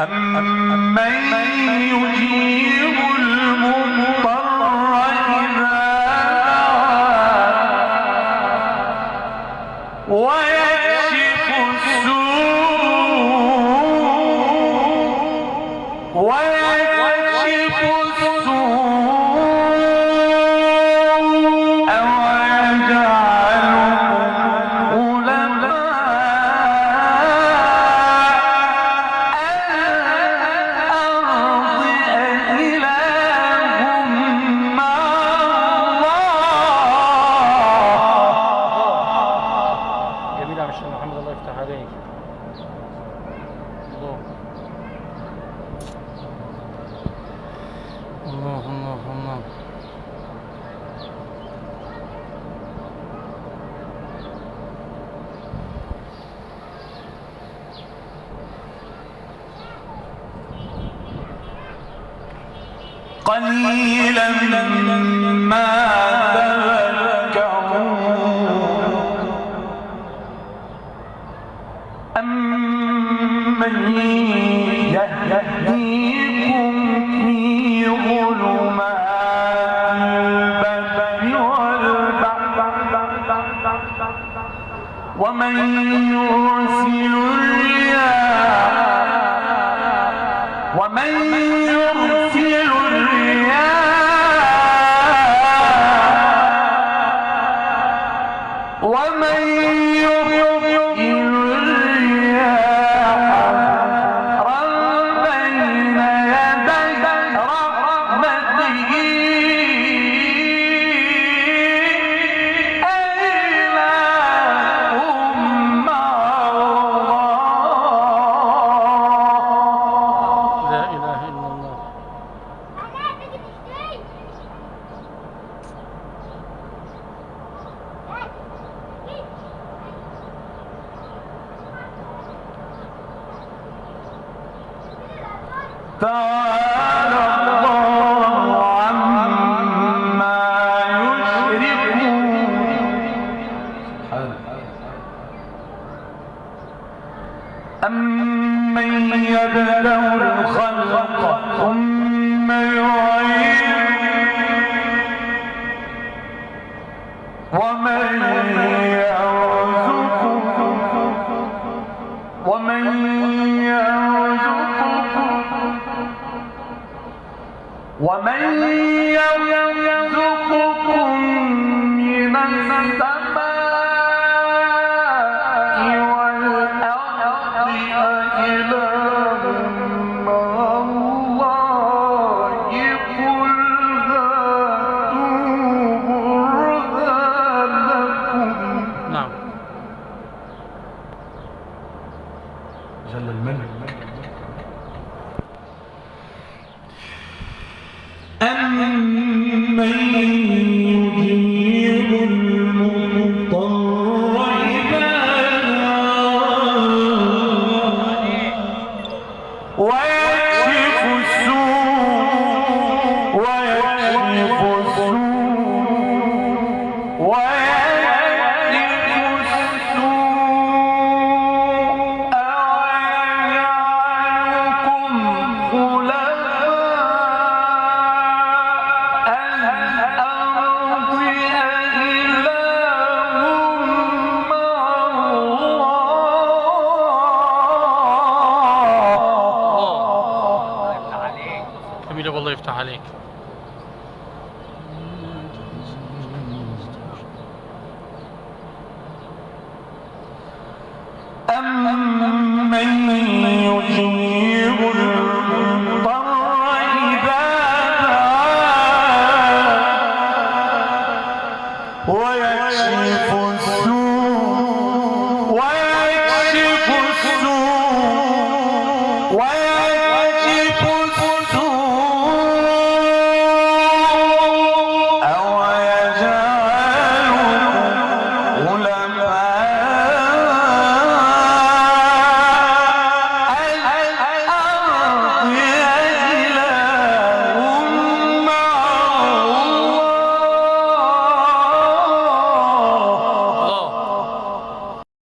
أمن أم الله قليلا ما تذكرون. أمن يهدي ومن يرسل الرياح ومن يرسل Tawa. ومن يرزقكم من السماء والأرض أإله مع الله قل هاتوا نعم. جل الملك नहीं ironic. أمن يجيب